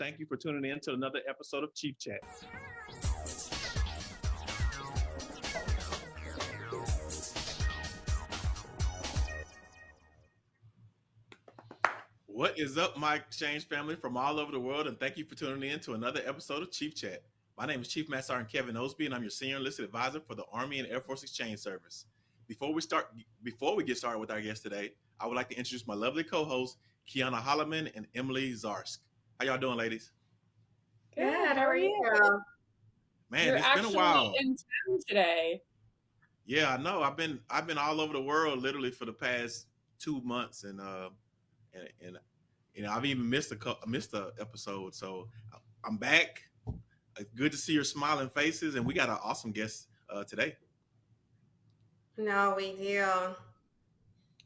Thank you for tuning in to another episode of Chief Chat. What is up, my exchange family from all over the world, and thank you for tuning in to another episode of Chief Chat. My name is Chief Master Sergeant Kevin Osby, and I'm your senior enlisted advisor for the Army and Air Force Exchange Service. Before we start, before we get started with our guest today, I would like to introduce my lovely co-hosts, Kiana Holloman and Emily Zarsk. How y'all doing, ladies? Good. How are you? Man, You're it's been a while. in town today. Yeah, I know. I've been I've been all over the world literally for the past two months, and uh, and and you know I've even missed a cou- missed a episode. So I'm back. Good to see your smiling faces, and we got an awesome guest uh, today. No, we do.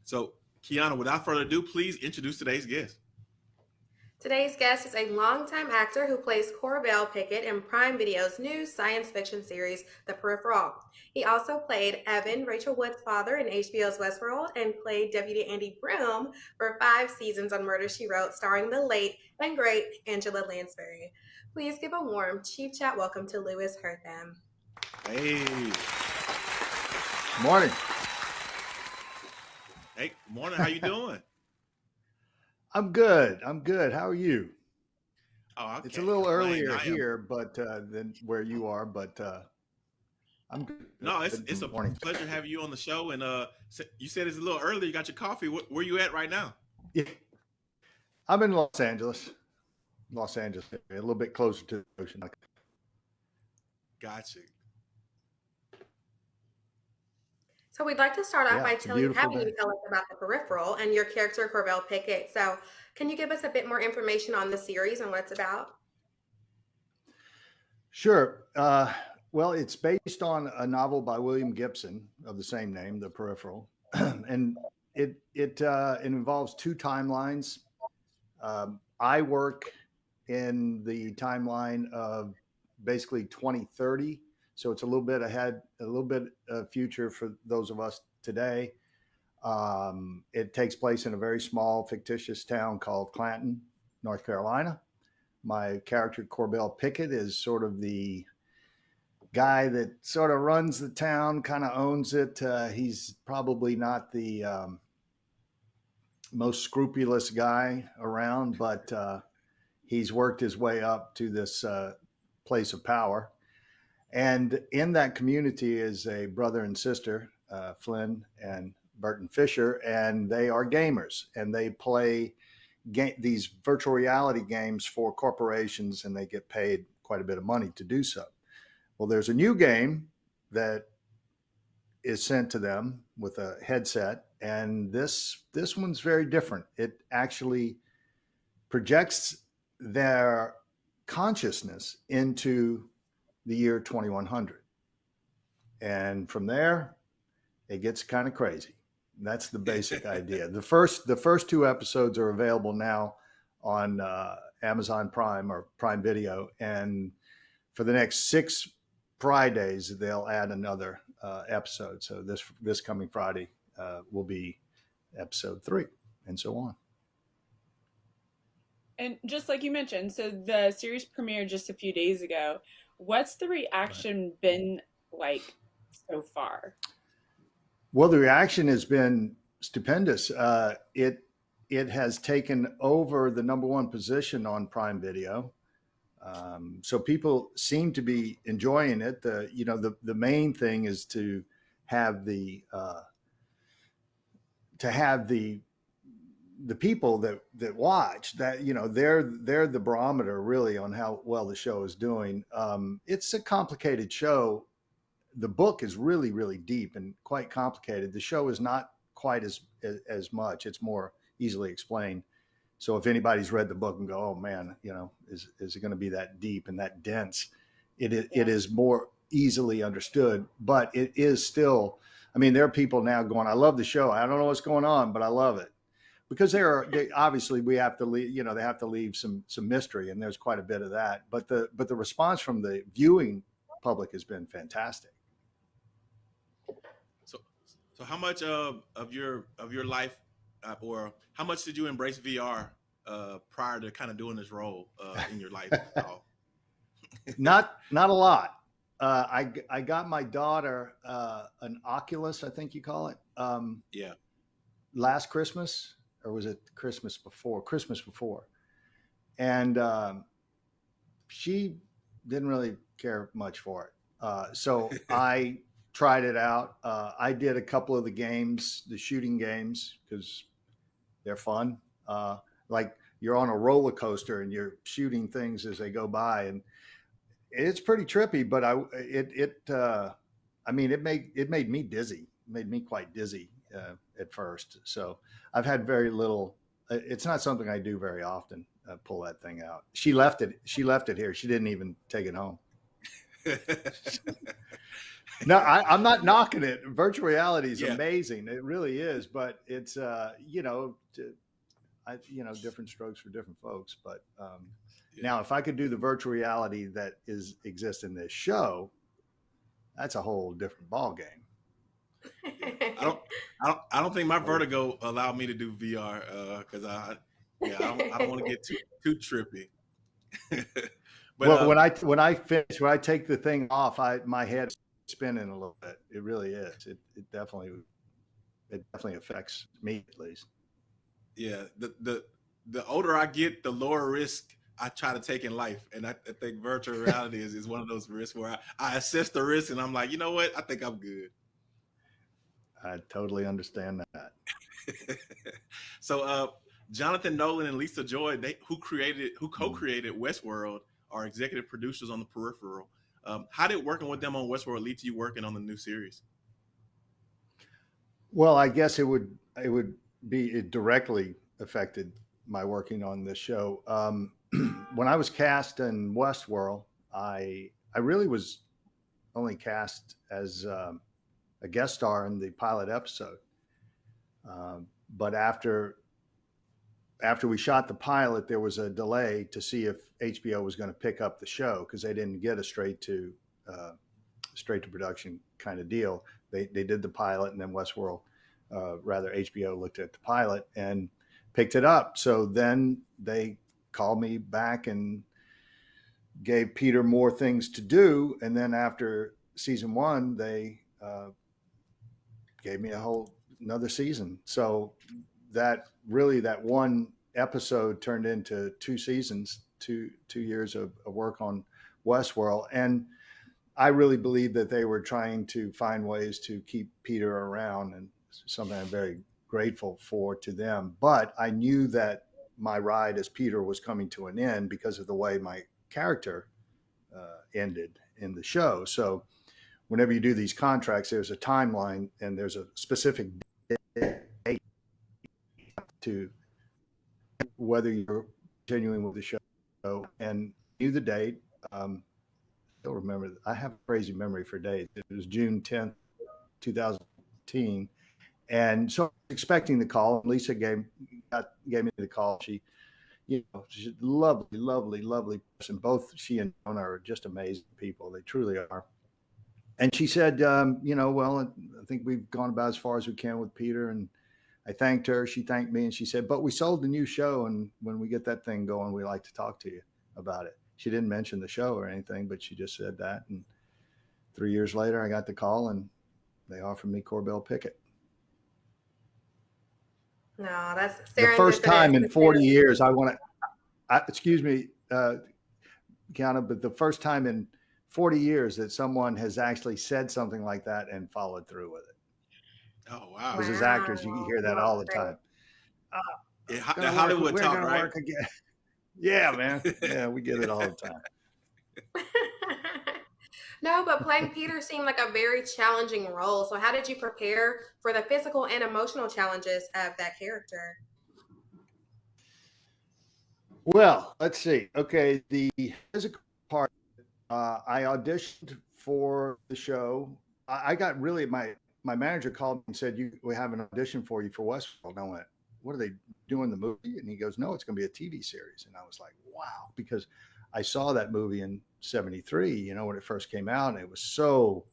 So Kiana, without further ado, please introduce today's guest. Today's guest is a longtime actor who plays Corbell Pickett in Prime Video's new science fiction series, The Peripheral. He also played Evan, Rachel Wood's father in HBO's Westworld, and played Deputy Andy Broom for five seasons on Murder, She Wrote, starring the late and great Angela Lansbury. Please give a warm Chief Chat welcome to Louis Herthum. Hey, Morning. hey, morning. How you doing? I'm good. I'm good. How are you? Oh, I It's a little earlier am- here, but uh, than where you are. But uh, I'm good. No, it's Good it's a morning. pleasure having you on the show. And uh, you said it's a little early. You got your coffee. Wh- Where you at right now? Yeah. I'm in Los Angeles. Los Angeles, a little bit closer to the ocean. Gotcha. So we'd like to start off Yeah, by telling, having you tell us about the peripheral and your character Corbell Pickett. So can you give us a bit more information on the series and what it's about? Sure. Uh, well, it's based on a novel by William Gibson of the same name, The Peripheral, and it it uh, it involves two timelines. Um, I work in the timeline of basically 2030, so it's a little bit ahead, a little bit of future for those of us today. Um, it takes place in a very small fictitious town called Clanton, North Carolina my character Corbell Pickett is sort of the guy that sort of runs the town, kind of owns it. Uh, he's probably not the um, most scrupulous guy around, but uh, he's worked his way up to this uh, place of power. And in that community is a brother and sister, uh, Flynn and Burton Fisher, and they are gamers and they play ga- these virtual reality games for corporations and they get paid quite a bit of money to do so. Well, there's a new game that is sent to them with a headset and this this one's very different. It actually projects their consciousness into the year 2100. And from there it gets kind of crazy. That's the basic idea. The first the first two episodes are available now on uh, Amazon Prime or Prime Video, and for the next six Fridays they'll add another uh, episode. So this this coming Friday uh, will be episode three, and so on. And just like you mentioned, so the series premiered just a few days ago. What's the reaction been like so far? Well, the reaction has been stupendous. Uh, it it has taken over the number one position on Prime Video. Um, so people seem to be enjoying it. The you know the the main thing is to have the uh, to have the the people that that watch that you know they're they're the barometer really on how well the show is doing. Um, it's a complicated show. The book is really really deep and quite complicated. The show is not quite as as, as much. It's more easily explained. So if anybody's read the book and go oh man you know is is it going to be that deep and that dense? It is, it is more easily understood but it is still i mean there are people now going i love the show. I don't know what's going on but i love it because there are they, obviously we have to leave you know they have to leave some some mystery and there's quite a bit of that but the but the response from the viewing public has been fantastic So, so how much of of your of your life, uh, or how much did you embrace VR uh, prior to kind of doing this role uh, in your life? not not a lot. Uh, I I got my daughter uh, an Oculus, I think you call it. Um, yeah. Last Christmas, or was it Christmas before? Christmas before, and um, she didn't really care much for it. Uh, so I tried it out. Uh, I did a couple of the games, the shooting games, because they're fun. Uh, like you're on a roller coaster and you're shooting things as they go by, and it's pretty trippy, but I it it uh, I mean it made it made me dizzy, it made me quite dizzy uh, at first. So I've had very little. Uh, it's not something I do very often. Uh, pull that thing out. She left it. She left it here. She didn't even take it home. no, I, am not knocking it. Virtual reality is yeah. amazing. It really is, but it's uh, you know, to, I, you know, different strokes for different folks. But um, now, if I could do the virtual reality that is exists in this show, that's a whole different ball game. I don't, I don't, I don't think my vertigo allowed me to do VR because uh, I, yeah, I don't, I don't want to get too too trippy. but well, uh, when I when I finish, when I take the thing off, I my head's spinning a little bit. It really is. It it definitely it definitely affects me at least. Yeah, the the the older I get, the lower risk I try to take in life. And I, I think virtual reality is, is one of those risks where I, I assess the risk and I'm like, you know what? I think I'm good. I totally understand that. so, uh, Jonathan Nolan and Lisa Joy, they who created, who mm-hmm. co-created Westworld, are executive producers on the Peripheral. Um, how did working with them on Westworld lead to you working on the new series? Well, I guess it would it would be it directly affected my working on this show. Um, when I was cast in Westworld, I I really was only cast as um, a guest star in the pilot episode. Um, but after after we shot the pilot, there was a delay to see if HBO was going to pick up the show because they didn't get a straight to uh, straight to production kind of deal. They they did the pilot, and then Westworld, uh, rather HBO, looked at the pilot and picked it up. So then they called me back and gave Peter more things to do. And then after season one, they uh, gave me a whole another season. So that really that one episode turned into two seasons, two two years of, of work on Westworld, and I really believe that they were trying to find ways to keep Peter around, and something I'm very grateful for to them. But I knew that my ride as Peter was coming to an end because of the way my character uh, ended in the show. So whenever you do these contracts, there's a timeline and there's a specific date to whether you're continuing with the show and knew the date. Um, I don't remember. I have a crazy memory for dates. It was June 10th, 2015. And so expecting the call. Lisa gave got, gave me the call. She, you know, she's a lovely, lovely, lovely person. Both she and Jonah are just amazing people. They truly are. And she said, um, you know, well, I think we've gone about as far as we can with Peter. And I thanked her. She thanked me, and she said, but we sold the new show, and when we get that thing going, we like to talk to you about it. She didn't mention the show or anything, but she just said that. And three years later, I got the call, and they offered me Corbell Pickett. No, that's the first time in 40 years. I want to, excuse me, uh, Kiana, but the first time in 40 years that someone has actually said something like that and followed through with it. Oh wow! Because wow. as actors, you hear that all the time. Uh, yeah, the Hollywood work, talk, right? Yeah, man. Yeah, we get it all the time. No, but playing Peter seemed like a very challenging role. So, how did you prepare for the physical and emotional challenges of that character? Well, let's see. Okay, the physical part, uh, I auditioned for the show. I, I, got really my my manager called and said, "You, we have an audition for you for Westworld." And I went, "What are they doing the movie?" And he goes, "No, it's going to be a TV series." And I was like, "Wow!" Because I saw that movie in 73, you know, when it first came out, and it was so,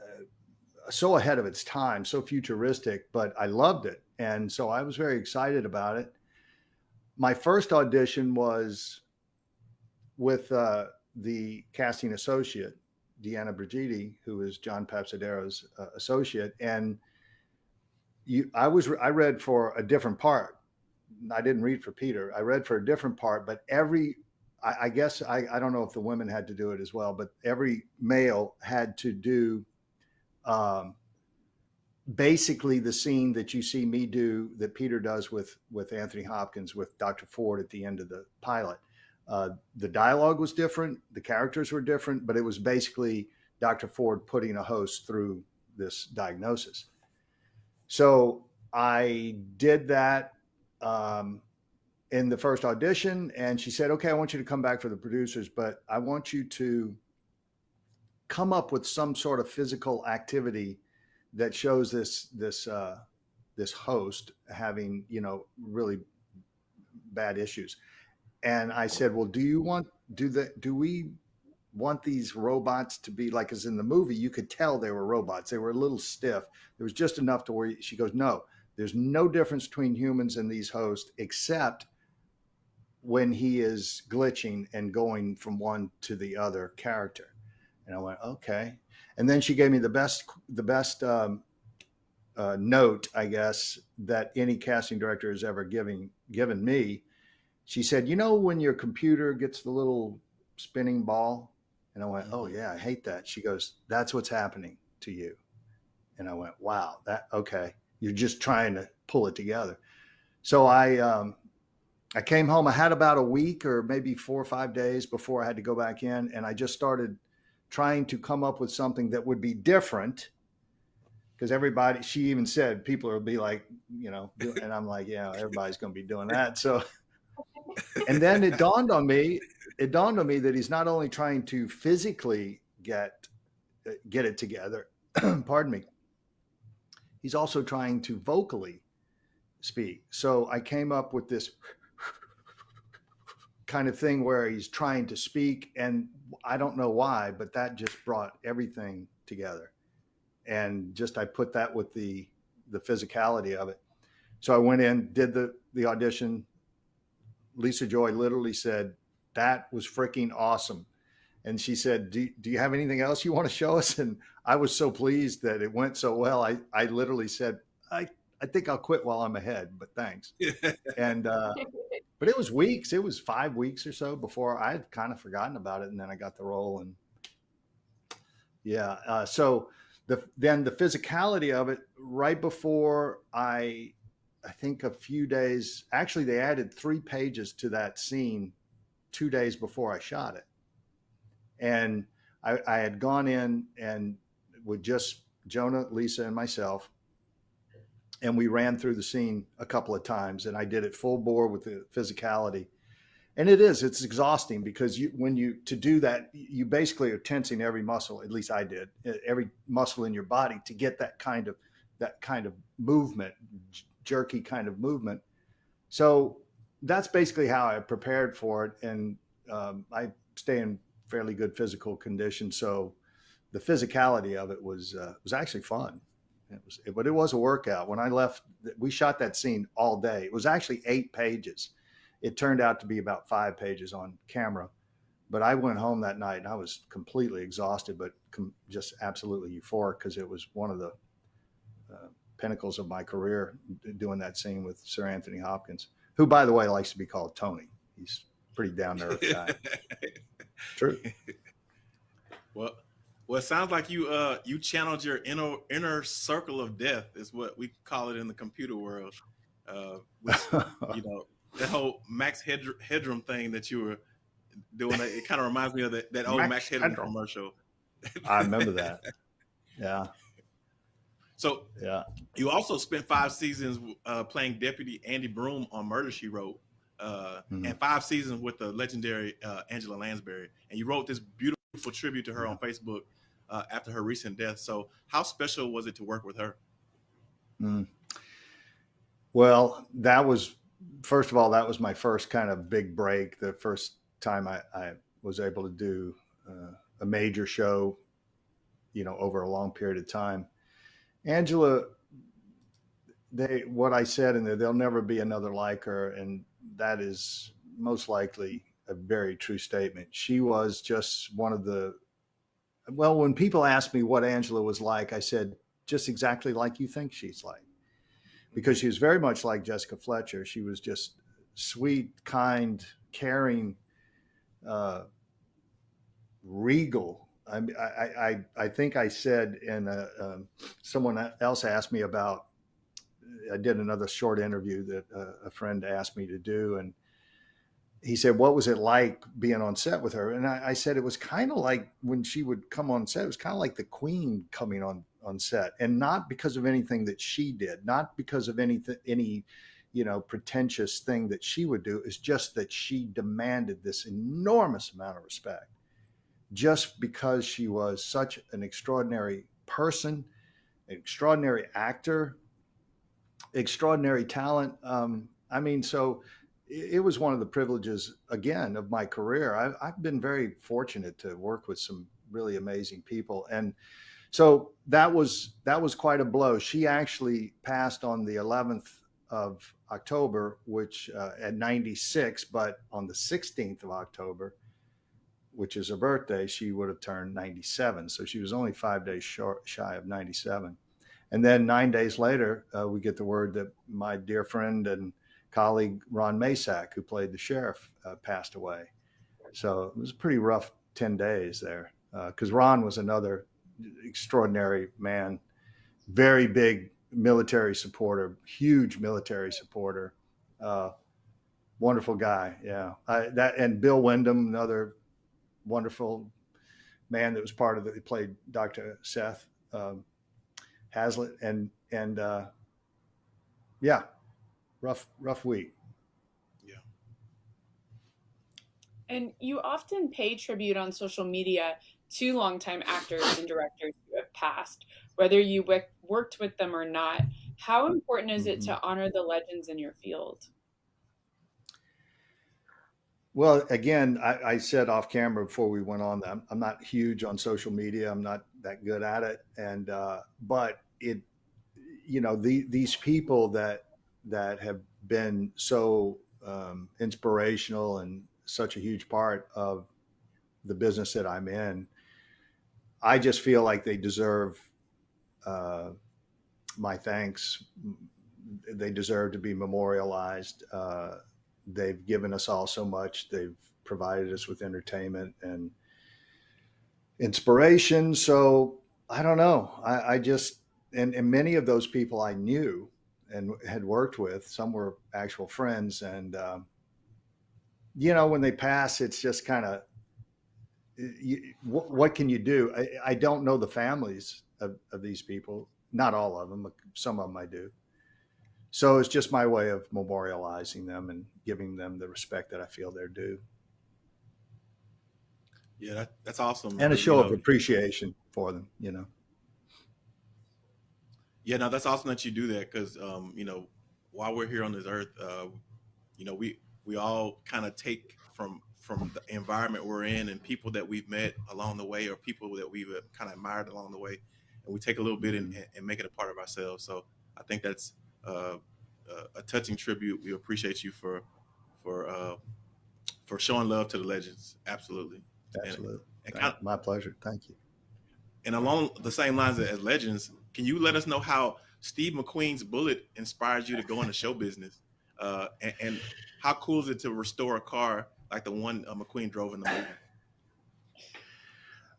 uh, so ahead of its time, so futuristic, but I loved it. And so I was very excited about it. my first audition was with uh, the casting associate, Deanna Brigidi, who is John Papsidera's uh, associate, and you, I was I read for a different part. I didn't read for Peter. I read for a different part, but every I, I guess I, I don't know if the women had to do it as well, but every male had to do um, basically the scene that you see me do that Peter does with with Anthony Hopkins with Dr. Ford at the end of the pilot. Uh, the dialogue was different, the characters were different, but it was basically Dr. Ford putting a host through this diagnosis. So I did that um, in the first audition, and she said, "Okay, I want you to come back for the producers, but I want you to come up with some sort of physical activity." that shows this this uh, this host having you know really bad issues and i said well do you want do that do we want these robots to be like as in the movie you could tell they were robots. They were a little stiff. There was just enough to where she goes no there's no difference between humans and these hosts except when he is glitching and going from one to the other character. And i went okay. And then she gave me the best the best um, uh, note, I guess, that any casting director has ever given given me. She said, "You know when your computer gets the little spinning ball," and I went, "Oh mm-hmm. yeah, I hate that." She goes, "That's what's happening to you," and I went, "Wow, that okay." You're just trying to pull it together. So I um, I came home. I had about a week or maybe four or five days before I had to go back in, and I just started trying to come up with something that would be different because everybody she even said people will be like you know and i'm like yeah everybody's going to be doing that so and then it dawned on me it dawned on me that he's not only trying to physically get get it together pardon me he's also trying to vocally speak so i came up with this kind of thing where he's trying to speak and I don't know why, but that just brought everything together. And just I put that with the the physicality of it. So I went in, did the the audition. Lisa Joy literally said, "That was freaking awesome." And she said, do, do you have anything else you want to show us? And I was so pleased that it went so well. I, I literally said, I, I think I'll quit while I'm ahead, but thanks. and uh, but it was weeks. It was five weeks or so before I had kind of forgotten about it, and then I got the role. And yeah, uh, so the then the physicality of it right before I, I think a few days. Actually, they added three pages to that scene two days before I shot it, and I, I had gone in and with just Jonah, Lisa, and myself and we ran through the scene a couple of times and i did it full bore with the physicality and it is it's exhausting because you when you to do that you basically are tensing every muscle at least i did every muscle in your body to get that kind of that kind of movement jerky kind of movement so that's basically how i prepared for it and um, i stay in fairly good physical condition so the physicality of it was uh, was actually fun it was, but it was a workout. When I left, we shot that scene all day. It was actually eight pages. It turned out to be about five pages on camera. But I went home that night and I was completely exhausted, but just absolutely euphoric because it was one of the pinnacles of my career doing that scene with Sir Anthony Hopkins, who, by the way, likes to be called Tony. He's pretty down earth guy. True. Well, well, it sounds like you uh you channeled your inner inner circle of death is what we call it in the computer world. Uh, which, you know that whole Max Headroom thing that you were doing. It kind of reminds me of that, that old Max, Max Headroom, Headroom commercial. I remember that. Yeah. So yeah, you also spent five seasons uh, playing Deputy Andy Broom on Murder She Wrote, uh, mm-hmm. and five seasons with the legendary uh, Angela Lansbury. And you wrote this beautiful tribute to her on Facebook uh, after her recent death. So, how special was it to work with her? Mm. Well, that was first of all, that was my first kind of big break. The first time I, I was able to do uh, a major show, you know, over a long period of time. Angela, they what I said in there, there'll never be another like her, and that is most likely a very true statement. She was just one of the, well, when people ask me what Angela was like, I said, just exactly like you think she's like. Because she was very much like Jessica Fletcher. She was just sweet, kind, caring, uh, regal. I, I, I, think I said, and um, someone else asked me about, I did another short interview that uh, a friend asked me to do. And he said, What was it like being on set with her? And I, I said, It was kind of like when she would come on set, it was kind of like the queen coming on, on set. And not because of anything that she did, not because of anything, any, you know, pretentious thing that she would do. is just that she demanded this enormous amount of respect just because she was such an extraordinary person, extraordinary actor, extraordinary talent. Um, I mean, so it, it was one of the privileges, again, of my career. I've, I've been very fortunate to work with some really amazing people. And so that was that was quite a blow. She actually passed on the 11th of October, which uh, at 96, but on the 16th of October, which is her birthday, she would have turned 97. So she was only five days short, shy of 97. And then nine days later, uh, we get the word that my dear friend and colleague Ron Masak, who played the sheriff, uh, passed away. So it was a pretty rough 10 days there because uh, Ron was another extraordinary man, very big military supporter, huge military supporter, uh, wonderful guy. Yeah, I, that and Bill Windom, another wonderful man that was part of it. He played Dr. Seth um, Hazlitt, and and uh, yeah, rough rough week. Yeah. And you often pay tribute on social media to longtime actors and directors who have passed, whether you worked with them or not. How important is it mm-hmm. to honor the legends in your field? Well, again, I, I, said off camera before we went on that I'm, I'm, not huge on social media. I'm not that good at it, and uh, but it, you know, the, these people that that have been so um, inspirational and such a huge part of the business that I'm in, I just feel like they deserve uh, my thanks. They deserve to be memorialized. Uh, they've given us all so much. They've provided us with entertainment and inspiration. So I don't know. I, I just and, and many of those people I knew and had worked with. Some were actual friends, and um, you know when they pass, it's just kind of what, what, can you do? I, I, don't know the families of, of these people. Not all of them. Some of them I do. So it's just my way of memorializing them and giving them the respect that I feel they're due. Yeah, that, that's awesome. And a show you know, of appreciation for them, you know. Yeah, no, that's awesome that you do that because, um, you know, while we're here on this earth, uh, you know, we we all kind of take from from the environment we're in and people that we've met along the way or people that we've uh, kind of admired along the way, and we take a little bit and, and make it a part of ourselves. So I think that's uh, a touching tribute. We appreciate you for for uh, for showing love to the legends. Absolutely, absolutely. And, and kind of, my pleasure. Thank you. And along the same lines as legends, can you let us know how Steve McQueen's Bullitt inspired you to go into show business? Uh, and, and, how cool is it to restore a car like the one uh, McQueen drove in the movie?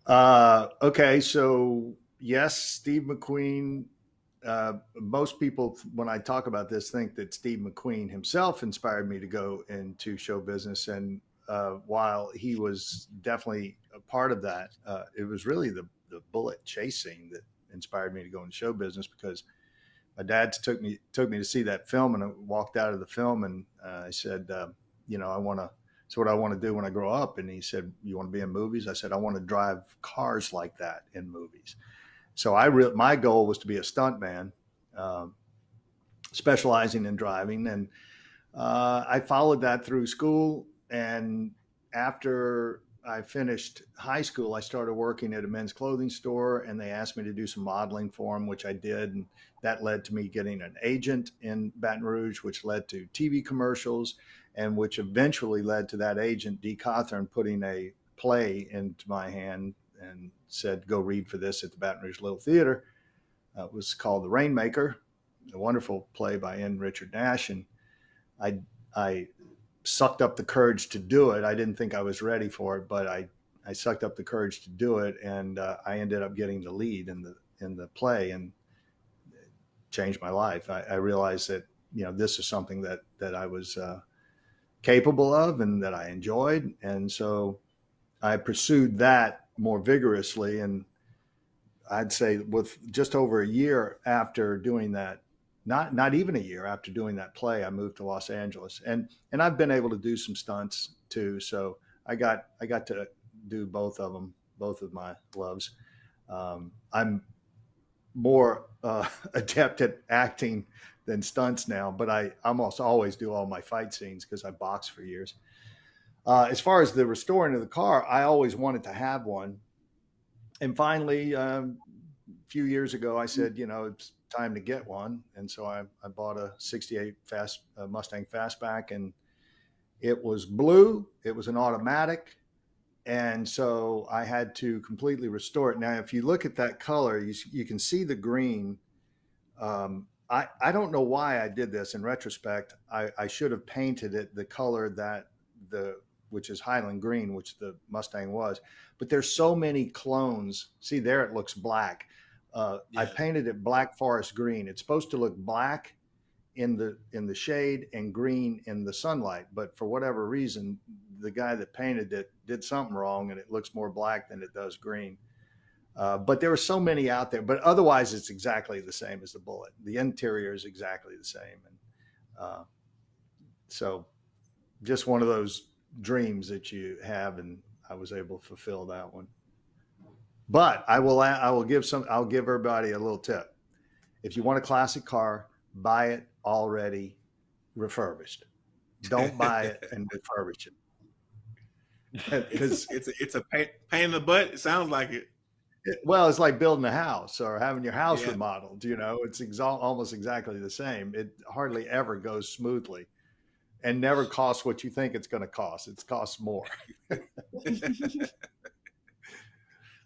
Uh, okay, so yes, Steve McQueen uh, most people, when I talk about this, think that Steve McQueen himself inspired me to go into show business. And uh, while he was definitely a part of that, uh, it was really the, the Bullitt chasing that inspired me to go into show business because my dad took me took me to see that film and I walked out of the film and uh, I said, uh, you know, I want to. It's what I want to do when I grow up. And he said, "You want to be in movies?" I said, "I want to drive cars like that in movies." So I re- my goal was to be a stuntman, um, specializing in driving, and uh, I followed that through school. And after I finished high school, I started working at a men's clothing store and they asked me to do some modeling for them, which I did. And that led to me getting an agent in Baton Rouge, which led to TV commercials and which eventually led to that agent, D. Cawthorn, putting a play into my hand and said, go read for this at the Baton Rouge Little Theater. Uh, it was called The Rainmaker, a wonderful play by N. Richard Nash. And I, I sucked up the courage to do it. I didn't think I was ready for it, but I, I sucked up the courage to do it, and uh, I ended up getting the lead in the in the play, and changed my life. I, I realized that you know this is something that that I was uh, capable of and that I enjoyed, and so I pursued that more vigorously. And I'd say with just over a year after doing that not not even a year after doing that play, I moved to Los Angeles, and and I've been able to do some stunts too. So I got I got to do both of them, both of my loves. Um, I'm more uh, adept at acting than stunts now, but I almost always do all my fight scenes because I boxed for years. Uh, as far as the restoring of the car, I always wanted to have one, and finally, um, a few years ago, I said, you know, it's time to get one. And so I, I bought a 68 fast uh, Mustang Fastback and it was blue. It was an automatic. And so I had to completely restore it. Now, if you look at that color, you, you can see the green. Um, I, I don't know why I did this in retrospect. I, I should have painted it the color that the, which is Highland green, which the Mustang was, but there's so many clones. See there, it looks black. Uh, yeah. I painted it black forest green. It's supposed to look black in the in the shade and green in the sunlight, but for whatever reason, the guy that painted it did something wrong, and it looks more black than it does green. Uh, but there are so many out there. But otherwise, it's exactly the same as the Bullitt. The interior is exactly the same, and uh, so just one of those dreams that you have, and I was able to fulfill that one. But I will I will give some I'll give everybody a little tip. If you want a classic car, buy it already refurbished. Don't buy it and refurbish it. Because it's, it's, a, it's a pain, pain in the butt. It sounds like it. it. Well, it's like building a house or having your house yeah. remodeled. You know, it's exa- almost exactly the same. It hardly ever goes smoothly, and never costs what you think it's going to cost. It costs more.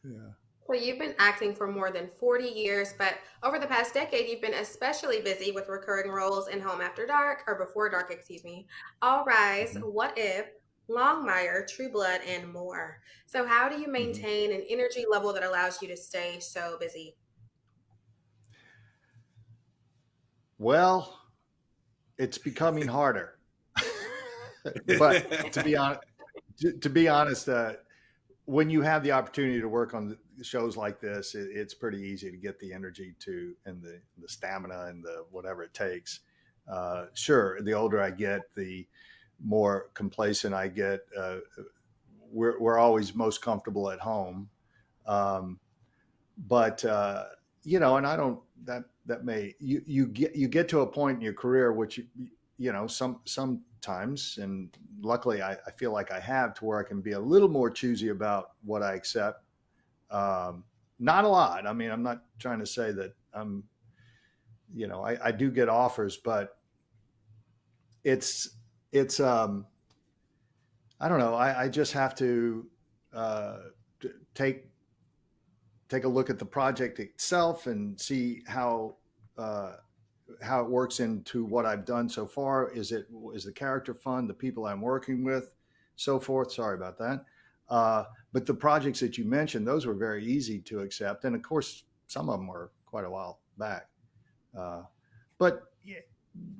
Yeah. So you've been acting for more than 40 years, but over the past decade, you've been especially busy with recurring roles in Home After Dark, or Before Dark, excuse me, All Rise, mm-hmm. What If, Longmire, True Blood, and more. So how do you mm-hmm. maintain an energy level that allows you to stay so busy? Well, it's becoming harder. But to be honest, to, to be honest, uh, when you have the opportunity to work on shows like this, it, it's pretty easy to get the energy to and the the stamina and the whatever it takes. Uh, sure, the older I get, the more complacent I get. Uh, we're we're always most comfortable at home, um, but uh, you know, and I don't that that may you you get you get to a point in your career which you, you know some some sometimes and luckily I, I, feel like i have to where i can be a little more choosy about what i accept. Um, not a lot. I mean i'm not trying to say that i'm you know i, I do get offers but it's it's um i don't know. I, I just have to uh, take take a look at the project itself and see how uh, how it works into what I've done so far. Is it is the character fun? The people I'm working with, so forth. Sorry about that. Uh, but the projects that you mentioned, those were very easy to accept, and of course, some of them were quite a while back. Uh, but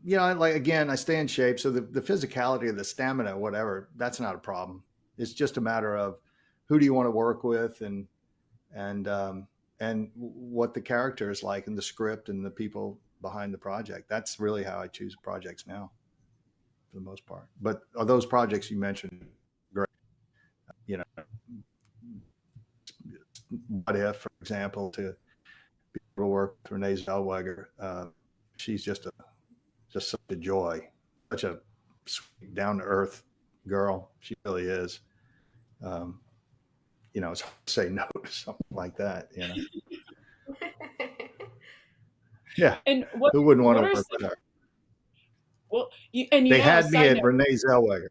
you know, like again, I stay in shape, so the, the physicality of the stamina, whatever, that's not a problem. It's just a matter of who do you want to work with, and and um, and what the character is like, and the script, and the people behind the project. That's really how I choose projects now, for the most part. But are those projects you mentioned great? You know, what if, for example, to be able to work with Renee Zellweger, uh, she's just a just such a joy, such a down to earth girl. She really is. Um, you know, it's hard to say no to something like that. You know, yeah. And what, Who wouldn't want to work some- her? well, you, and you They know, had me at note- Renee Zellweger.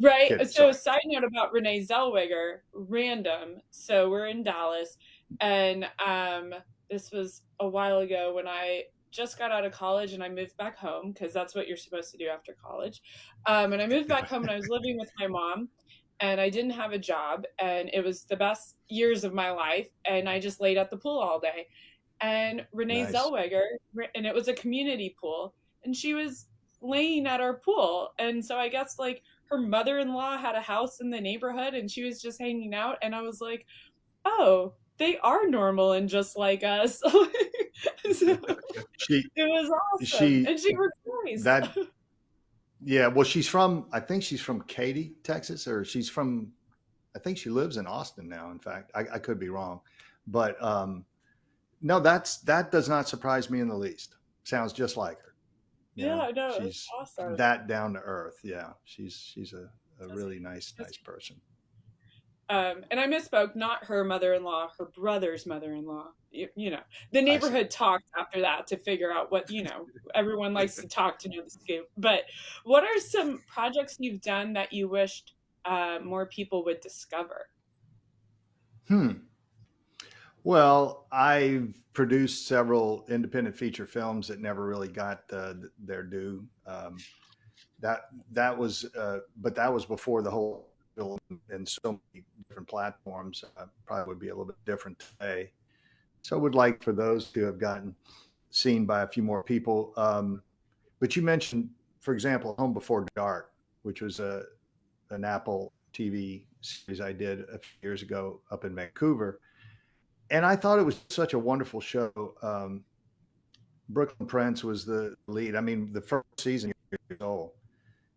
Right. Kid, so, sorry. side note about Renee Zellweger, random. So, we're in Dallas, and um, this was a while ago when I just got out of college and I moved back home because that's what you're supposed to do after college. Um, and I moved back home and I was living with my mom, and I didn't have a job, and it was the best years of my life. And I just laid at the pool all day. And Renee Nice. Zellweger, and it was a community pool, and she was laying at our pool. And so I guess like her mother-in-law had a house in the neighborhood and she was just hanging out and i was like oh they are normal and just like us so She it was awesome She- and she was nice that yeah, well, she's from I think she's from Katy, Texas, or she's from I think she lives in Austin now. In fact, I, I could be wrong, but um, no, that's that does not surprise me in the least. Sounds just like her. You yeah know, no she's awesome that down to earth. Yeah, she's she's a, a really nice nice person. um and i misspoke not her mother-in-law her brother's mother-in-law you, you know the neighborhood talked after that to figure out what you know everyone likes to talk to know the scoop but what are some projects you've done that you wished uh, more people would discover Hmm. Well, I've produced several independent feature films that never really got uh, their due. Um, that that was, uh, but that was before the whole film and so many different platforms. Uh, probably would be a little bit different today. So, I would like for those to have gotten seen by a few more people. Um, but you mentioned, for example, Home Before Dark, which was a an Apple TV series I did a few years ago up in Vancouver. And I thought it was such a wonderful show. Um, Brooklyn Prince was the lead. I mean, the first season years old,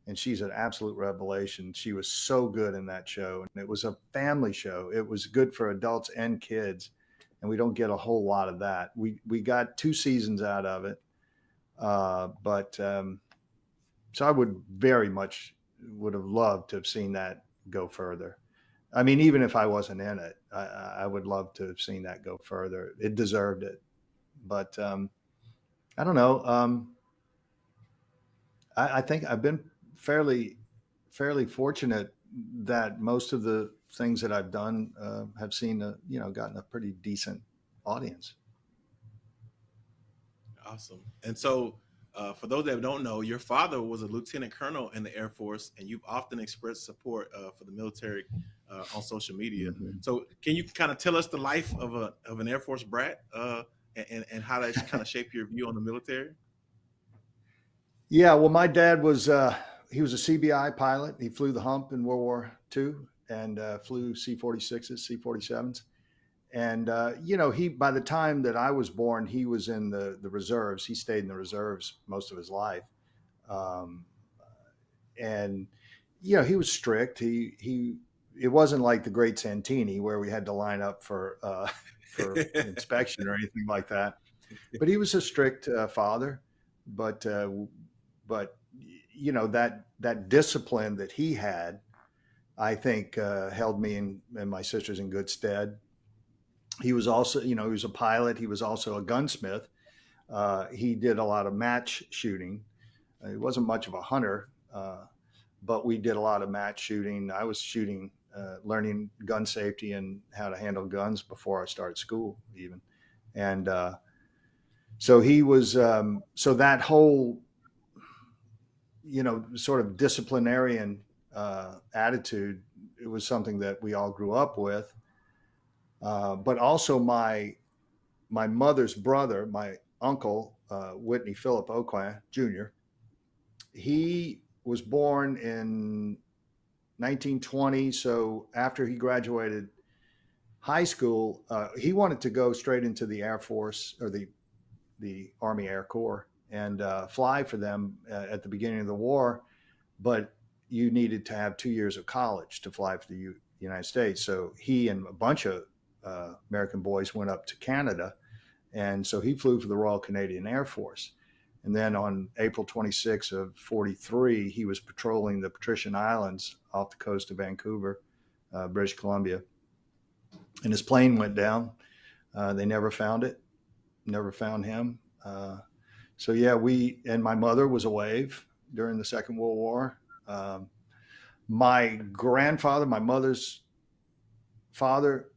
and she's an absolute revelation. She was so good in that show, and it was a family show. It was good for adults and kids, and we don't get a whole lot of that. We we got two seasons out of it, uh, but um, so I would very much would have loved to have seen that go further. I mean, even if I wasn't in it, I, I would love to have seen that go further. It deserved it, but um, I don't know. Um, I, I think I've been fairly, fairly fortunate that most of the things that I've done uh, have seen, a, you know, gotten a pretty decent audience. Awesome. And so, uh, for those that don't know, your father was a lieutenant colonel in the Air Force, and you've often expressed support uh, for the military uh, on social media. Mhm. So, can you kind of tell us the life of a of an Air Force brat, uh, and and how that kind of shaped your view on the military? Yeah, well, my dad was uh, he was a CBI pilot. He flew the hump in World War II and uh, flew C-46s, C-47s. And uh, you know, he by the time that I was born, he was in the the reserves. He stayed in the reserves most of his life, um, and you know, he was strict. He he. It wasn't like the Great Santini where we had to line up for uh, for inspection or anything like that. But he was a strict uh, father. But uh, but you know that that discipline that he had, I think uh, held me and, and my sisters in good stead. He was also, you know, he was a pilot. He was also a gunsmith. Uh, he did a lot of match shooting. He wasn't much of a hunter, uh, but we did a lot of match shooting. I was shooting, uh, learning gun safety and how to handle guns before I started school, even. And uh, so he was, um, so that whole you know, sort of disciplinarian uh, attitude. It was something that we all grew up with. Uh, but also my my mother's brother, my uncle uh, Whitney Philip Aucoin Jr. He was born in 1920. So after he graduated high school, uh, he wanted to go straight into the Air Force or the the Army Air Corps and uh, fly for them uh, at the beginning of the war, but you needed to have two years of college to fly for the U- United States. So he and a bunch of uh, American boys went up to Canada, and so he flew for the Royal Canadian Air Force. And then on April 26 of 43, he was patrolling the Patrician Islands off the coast of Vancouver, uh, British Columbia. and his plane went down. Uh, they never found it, never found him. Uh, so yeah, we and my mother was a wave during the Second World War. Um, my grandfather, my mother's father,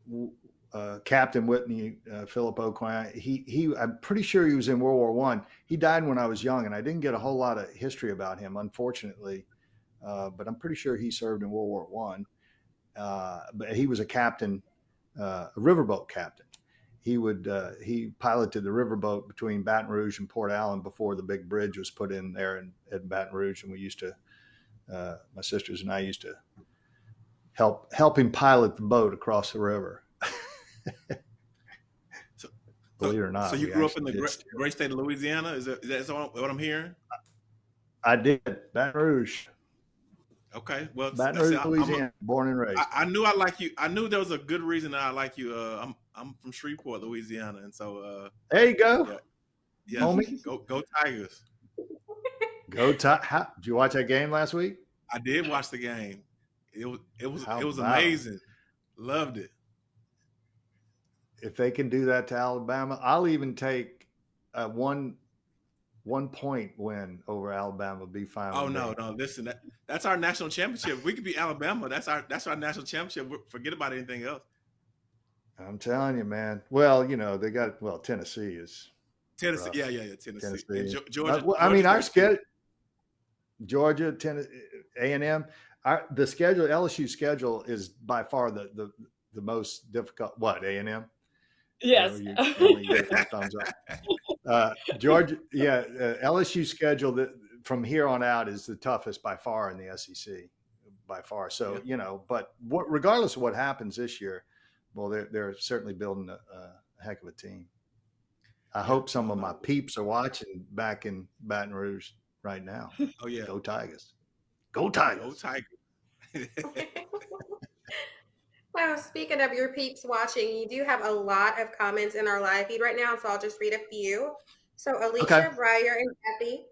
uh, Captain Whitney uh, Philip Aucoin, he he I'm pretty sure he was in World War One. He died when I was young, and I didn't get a whole lot of history about him, unfortunately. Uh, but I'm pretty sure he served in World War One. Uh, but he was a captain, uh, a riverboat captain. He would uh, he piloted the riverboat between Baton Rouge and Port Allen before the big bridge was put in there in, in Baton Rouge, and we used to, my sisters and I used to help help him pilot the boat across the river. So- it or not. so you grew up in the great, great state of Louisiana? Is that, is that what I'm hearing? I did Baton Rouge, Okay, well, Baton Rouge, a- Louisiana, born and raised. I, I knew I like you. I knew there was a good reason I like you. Uh, I'm I'm from Shreveport, Louisiana, and so uh, there you go. Yeah. yeah, Homie. go go Tigers. Go. How, did you watch that game last week? I did watch the game. It was it was How it was about amazing. Loved it. If they can do that to Alabama, I'll even take a one one point win over Alabama. Be fine. Oh no, no, listen, that, that's our national championship. We could be Alabama. That's our that's our national championship. Forget about anything else. I'm telling you, man. Well, you know they got well. Tennessee is. Tennessee, Rough. yeah, yeah, yeah, Tennessee, Tennessee. Geo- Georgia. Uh, well, I mean, Georgia our schedule. Georgia, Tennessee, A and M. Our the schedule LSU schedule is by far the the the most difficult. What A and M? Yes. You know, you- you get the thumbs up. Uh, Georgia, yeah, uh, LSU schedule that from here on out is the toughest by far in the SEC, by far. So Yeah. you know, but what, regardless of what happens this year, well, they're they're certainly building a, a heck of a team. I hope some of my peeps are watching back in Baton Rouge right now. Oh yeah, Go Tigers! Go Tigers! go Tigers! Tigers. Well, speaking of your peeps watching, you do have a lot of comments in our live feed right now, so I'll just read a few. So Alicia, Okay. Breyer, and Kathy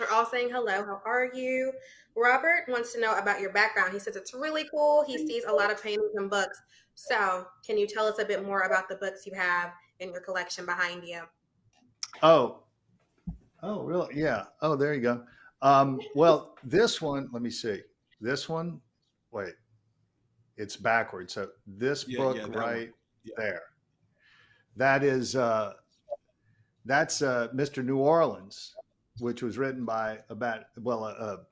are all saying hello. How are you? Robert wants to know about your background. He says it's really cool. He sees a lot of paintings and books. So, can you tell us a bit more about the books you have in your collection behind you? Oh, oh, really? Yeah. Oh, there you go. Um, well, this one, let me see. This one, wait, it's backwards. So this Yeah, book yeah, right Yeah. there, that is, uh, that's uh, Mr. New Orleans, which was written by about well, a, a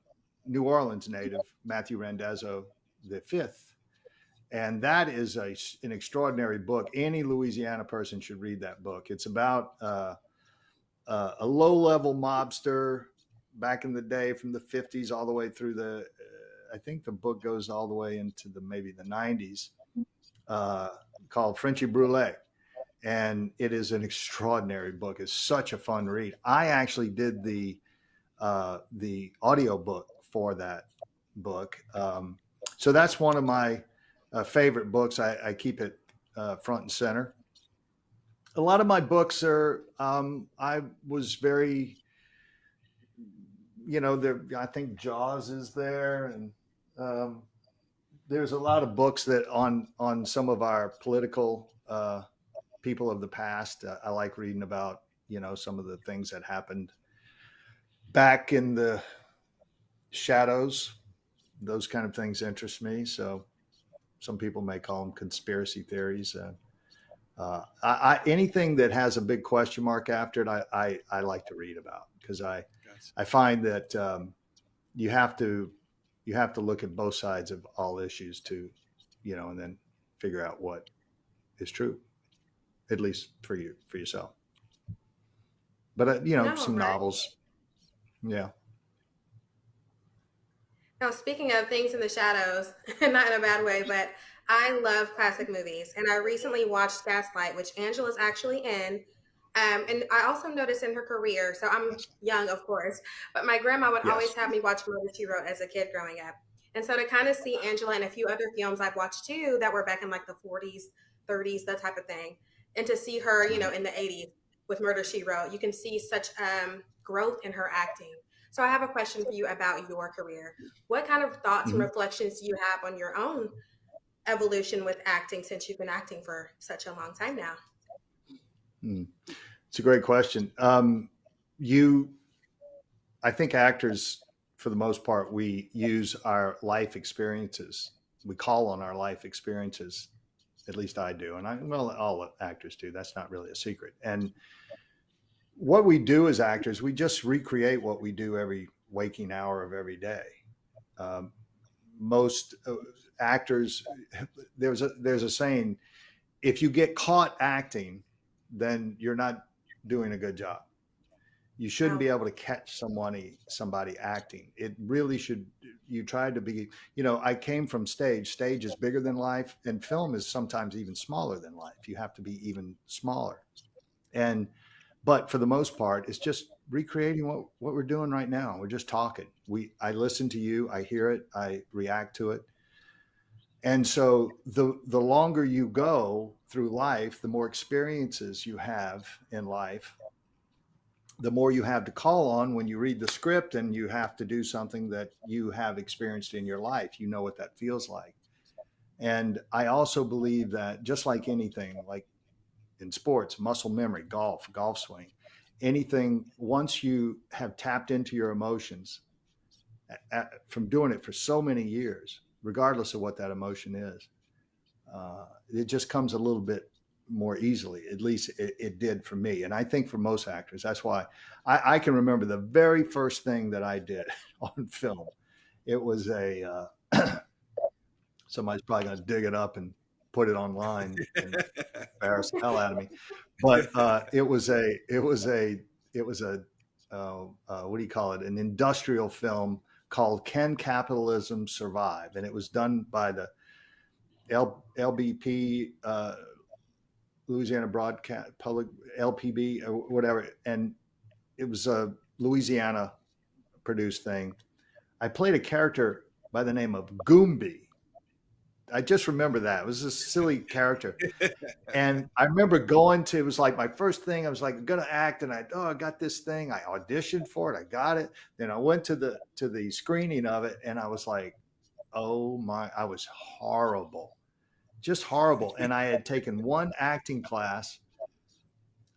New Orleans native Matthew Randazzo the fifth, and that is a, an extraordinary book. Any Louisiana person should read that book. It's about uh, uh, a low-level mobster back in the day, from the '50s all the way through the. I think the book goes all the way into the maybe the '90s, uh, called Frenchy Brouillette and it is an extraordinary book. It's such a fun read. I actually did the uh, the audio book for that book, um, so that's one of my uh, favorite books. I, I keep it uh, front and center. A lot of my books are. Um, I was very, you know, there. I think Jaws is there, and um, there's a lot of books that on on some of our political. Uh, people of the past. Uh, I like reading about, you know, some of the things that happened back in the shadows. Those kind of things interest me. So some people may call them conspiracy theories. Uh, uh, I, I, anything that has a big question mark after it, I, I, I like to read about because I, Gotcha. I find that um, you have to you have to look at both sides of all issues to, you know, and then figure out what is true at least for you for yourself. But uh, you know, No, some right. novels. Yeah. Now, speaking of things in the shadows, not in a bad way, but I love classic movies. And I recently watched Gaslight, which Angela's actually in. Um, and I also noticed in her career, so I'm young, of course, but my grandma would Yes. always have me watch Murder She Wrote as a kid growing up. And so to kind of see Angela and a few other films I've watched too that were back in like the 40s, 30s, that type of thing, and to see her, you know, in the 80s with Murder She Wrote, you can see such um, growth in her acting. So I have a question for you about your career. What kind of thoughts and Mhm. reflections do you have on your own evolution with acting since you've been acting for such a long time now? Hmm. It's a great question. Um, you, I think actors, for the most part, we use our life experiences. We call on our life experiences. At least I do, and I well, all actors do. That's not really a secret. And what we do as actors, we just recreate what we do every waking hour of every day. Um, most uh, actors, there's a there's a saying, if you get caught acting, then you're not doing a good job. You shouldn't be able to catch somebody somebody acting. It really should. You try to be. You know, I came from stage. Stage is bigger than life, and film is sometimes even smaller than life. You have to be even smaller, and but for the most part, it's just recreating what what we're doing right now. We're just talking. We I listen to you. I hear it. I react to it. And so the the longer you go through life, the more experiences you have in life, the more you have to call on when you read the script and you have to do something that you have experienced in your life. You know what that feels like. And I also believe that just like anything, like in sports, muscle memory, golf, golf swing, anything, once you have tapped into your emotions at, from doing it for so many years, regardless of what that emotion is, uh, it just comes a little bit more easily. At least it, it, did for me. And I think for most actors, that's why I, I, can remember the very first thing that I did on film. It was a, uh, somebody's probably going to dig it up and put it online and embarrass the hell out of me. But uh, it was a, it was a, it was a, uh, uh, what do you call it? An industrial film called Can Capitalism Survive? And it was done by the L, LBP, uh, Louisiana Broadcast Public LPB or whatever, and it was a Louisiana produced thing. I played a character by the name of Goombie. I just remember that. It was a silly character. and I remember going to, it was like my first thing. I was like, I'm gonna act. And I, oh, I got this thing. I auditioned for it. I got it. Then I went to the, to the screening of it. And I was like, oh my, I was horrible just horrible. And I had taken one acting class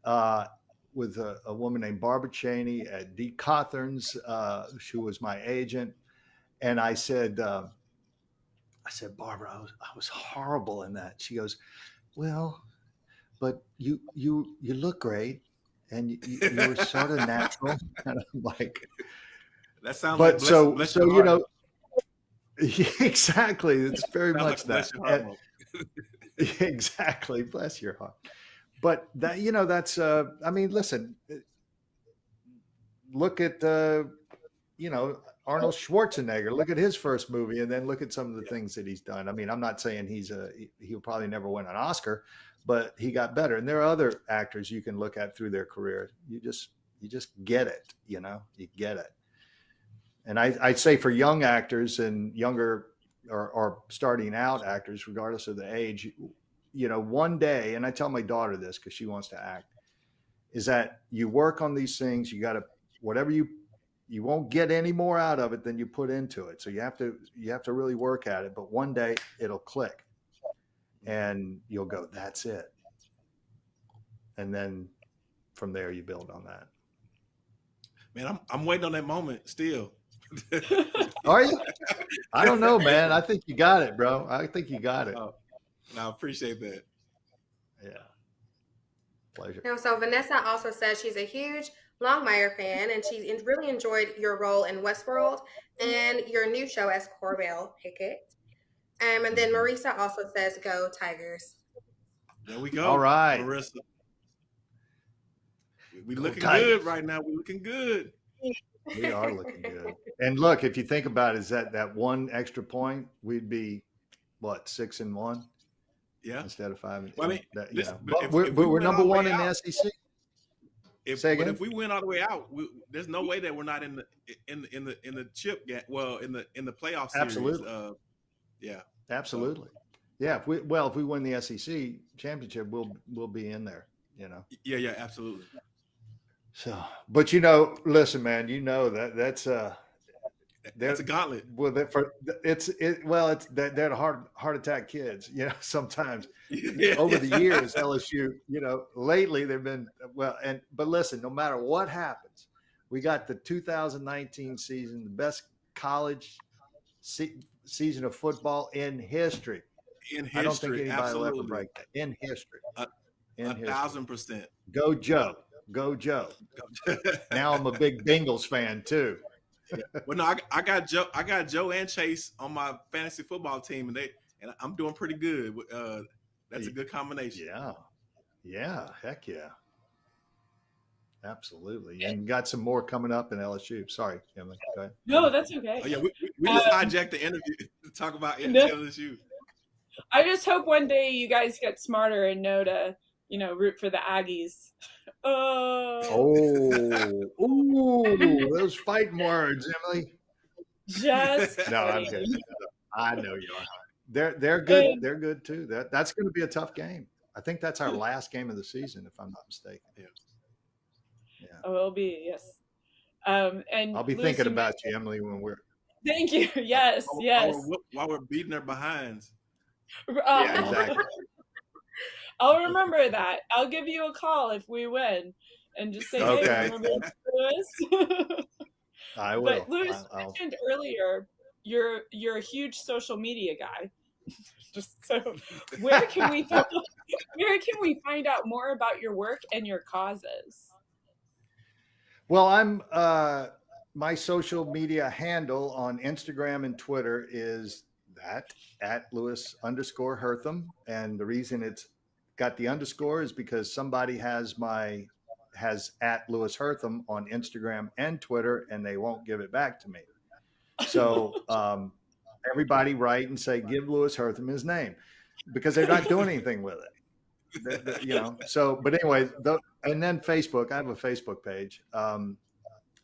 uh, with a, a, woman named Barbara Cheney at Dee Cawthorn's, uh, who was my agent. And I said, uh, I said, Barbara, I was, I was horrible in that. She goes, well, but you, you, you look great. And you, you were sort of natural. And I'm like, that sounds but like so, so, you know, exactly. It's very much that. exactly. Bless your heart. But that, you know, that's, uh, I mean, listen, look at, uh, you know, Arnold Schwarzenegger, look at his first movie and then look at some of the things that he's done. I mean, I'm not saying he's a, he'll probably never win an Oscar, but he got better. And there are other actors you can look at through their career. You just, you just get it, you know, you get it. And I, I'd say for young actors and younger or, or starting out actors, regardless of the age, you know, one day, and I tell my daughter this because she wants to act, is that you work on these things. You got to whatever you you won't get any more out of it than you put into it. So you have to you have to really work at it. But one day it'll click, and you'll go, "That's it." And then from there you build on that. Man, I'm I'm waiting on that moment still. Are you? I don't know, man. I think you got it, bro. I think you got it. Oh, no, I appreciate that. Yeah. Pleasure. Now, so Vanessa also says she's a huge Longmire fan and she really enjoyed your role in Westworld and your new show as Corbell Pickett. Um, and then. Marisa also says, "Go Tigers." There we go. All right, Marisa. We looking good right now. We looking good. We are looking good. And look, if you think about it, is that that one extra point, we'd be what six and one, yeah, instead of five. And, Well, I mean, that, listen, yeah. but if, we're, if we are number one in out, the SEC. If, Say again? But if we win all the way out, we, there's no way that we're not in the in the in the in the chip game. Well, in the in the playoff series. Absolutely. Uh, yeah. Absolutely. Yeah. If we well, if we win the SEC championship, we'll we'll be in there. You know. Yeah. Yeah. Absolutely. So, but you know, listen, man, you know that that's uh They're, a gauntlet. well, they're for it's it. Well, it's they're, they're heart heart attack kids. You know, sometimes over the years, LSU, you know, lately they've been well. And but listen, no matter what happens, we got the 2019 season, the best college se- season of football in history. in history, I don't think anybody absolutely. will ever break that in history. A- in a history. thousand percent. Go Joe, go Joe. Now I'm a big Bengals fan too. well, no, I, I got Joe. I got Joe and Chase on my fantasy football team, and they and I'm doing pretty good. Uh, that's a good combination. Yeah, yeah, heck yeah, absolutely. And got some more coming up in LSU. Sorry, Emily. Go ahead. No, that's okay. Oh yeah, we, we- we just Um, hijacked the interview to talk about No. LSU. I just hope one day you guys get smarter and know to, you know, root for the Aggies. Oh, Oh, ooh, those fighting words, Emily. just No, I'm kidding. kidding. I know you are. They're they're good. They're good too. That that's going to be a tough game. I think that's our last game of the season, if I'm not mistaken. Yeah. Yeah. Oh, it'll be yes. Um, and I'll be Louis, thinking you about you, Emily, when we're. Thank you. Yes, While- yes. While we're, while we're beating their behinds. Oh, Yeah, exactly. I'll remember that. I'll give you a call if we win, and just say, Okay. "Hey, remember Louis?" I will. but Louis I- I'll- mentioned earlier, you're you're a huge social media guy. just so, where can we where can we find out more about your work and your causes? Well, I'm uh my social media handle on Instagram and Twitter is that at Louis underscore Herthum. And the reason it's got the underscore is because somebody has my has at Louis Herthum on Instagram and Twitter and they won't give it back to me. So um everybody write and say give Louis Herthum his name because they're not doing anything with it. The- the- you know, so but anyway, the, and then Facebook. I have a Facebook page. Um,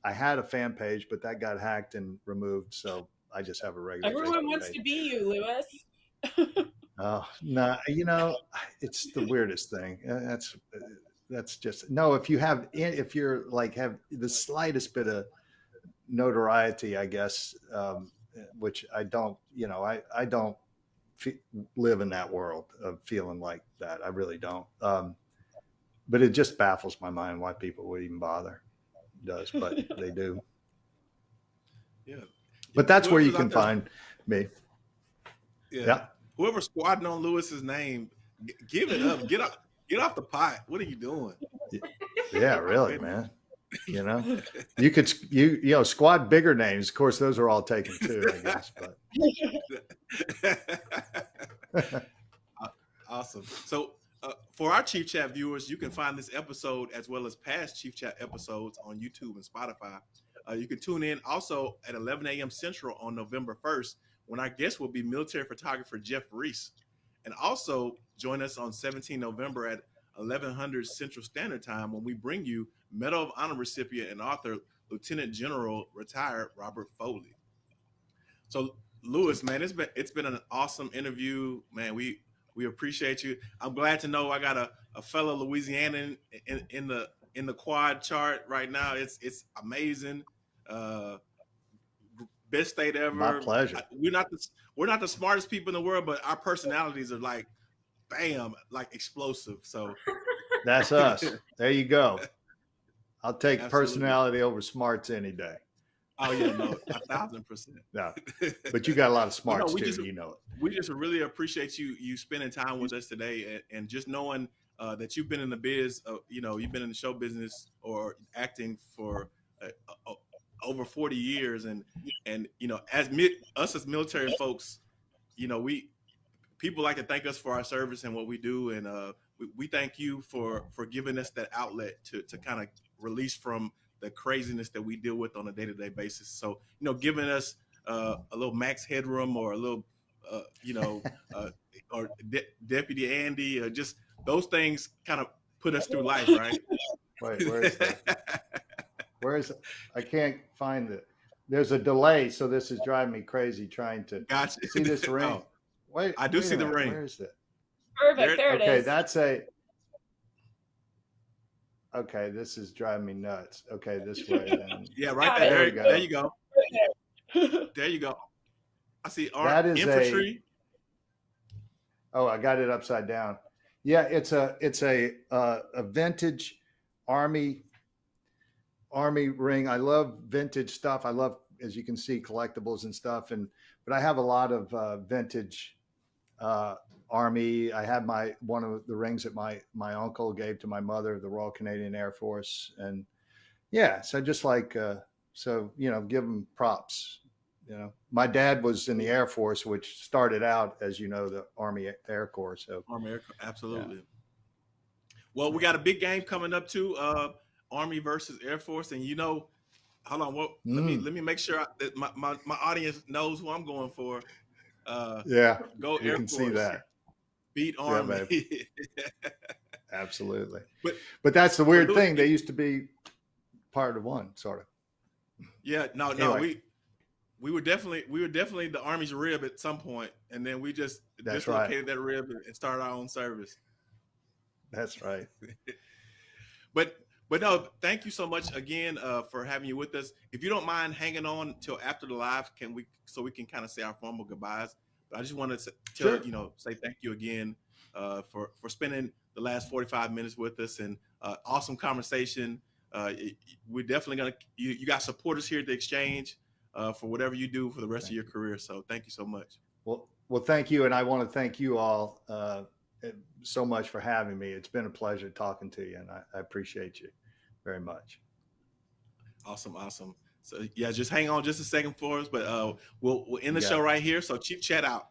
I had a fan page, but that got hacked and removed. So I just have a regular. Everyone Facebook wants page. to be you, Louis. Oh no, you know, it's the weirdest thing. Uh, That's that's just no. If you have, if you're like have the slightest bit of notoriety, I guess, um, which I don't. You know, I I don't live in that world of feeling like that. I really don't. Um, but it just baffles my mind why people would even bother. It does, but they do. Yeah. But that's where you can find me. Yeah. Yeah. Whoever's squatting on Louis's name, give it up. Get off. Get off the pot. What are you doing? Yeah, really, man. You know, you could you you know squad bigger names. Of course, those are all taken too, I guess. But awesome. So, uh, for our Chief Chat viewers, you can find this episode as well as past Chief Chat episodes on YouTube and Spotify. Uh, you can tune in also at 11 a.m. Central on November 1st when our guest will be military photographer Jeff Reese. And also join us on 17 November at 1100 Central Standard Time when we bring you Medal of Honor recipient and author Lieutenant General retired Robert Foley. So Louis, man, it's been it's been an awesome interview, man. We we appreciate you. I'm glad to know I got a, a fellow Louisianan in, in the in the quad chart right now. It's it's amazing. Uh, best state ever. my pleasure. We're not the we're not the smartest people in the world, but our personalities are like, bam, like explosive. So That's us. There you go. I'll take Absolutely. personality over smarts any day. oh yeah, no, a thousand percent. No, but you got a lot of smarts too. just- you know it. we just really appreciate you you spending time with us today and, and just knowing uh, that you've been in the biz uh, you know you've been in the show business or acting for uh, uh, over 40 years and and you know as mi- us as military folks you know we people like to thank us for our service and what we do and uh we, we thank you for for giving us that outlet to to kind of release from the craziness that we deal with on a day-to-day basis. So you know giving us uh, a little max headroom or a little uh, you know, uh, or De- Deputy Andy, or just those things kind of put us through life, right? Wait, where is that? Where is it? I can't find it. There's a delay, so this is driving me crazy trying to gotcha. see this ring. Oh, Wait, I do wait a see the ring. Where is it? Perfect. There- There, it Okay, is. that's a. Okay, this is driving me nuts. Okay, this way. Then. yeah, right Got there. it. There, there you go. There you go. I see ar- That is a- Oh, I got it upside down. Yeah, it's a it's a uh, a vintage army army ring. I love vintage stuff. I love, as you can see, collectibles and stuff. And but I have a lot of uh, vintage uh, army. I have my one of the rings that my my uncle gave to my mother, the Royal Canadian Air Force, and yeah. So just like uh, so, you know, give them props. You know, my dad was in the Air Force, which started out, as you know, the Army Air Corps. So Army Air Corps, absolutely. Well, we got a big game coming up too. Uh, Army versus Air Force, and you know, hold on. What? Let me Mm. let me make sure that my, my my audience knows who I'm going for. Uh, yeah, go you Air can Force. see that. Beat Yeah, Army. Absolutely. But- But that's the weird thing. They used to be part of one, sort of. yeah. No. No. We we were definitely we were definitely the Army's rib at some point, and then we just That's right. dislocated that rib and started our own service. That's right. But but no, thank you so much again uh, for having you with us. If you don't mind hanging on till after the live, can we so we can kind of say our formal goodbyes? But I just wanted to Sure. you know say thank you again uh, for for spending the last forty five minutes with us and uh, awesome conversation. Uh, it- we're definitely gonna you, you got supporters here at the exchange uh, for whatever you do for the rest Thank of your you. career. So thank you so much. Well, well, thank you, and I want to thank you all uh, so much for having me. It's been a pleasure talking to you, and I, I appreciate you very much. Awesome, awesome. So yeah, just hang on just a second for us, but uh, we'll we'll end the got show right here. So Chief Chat out.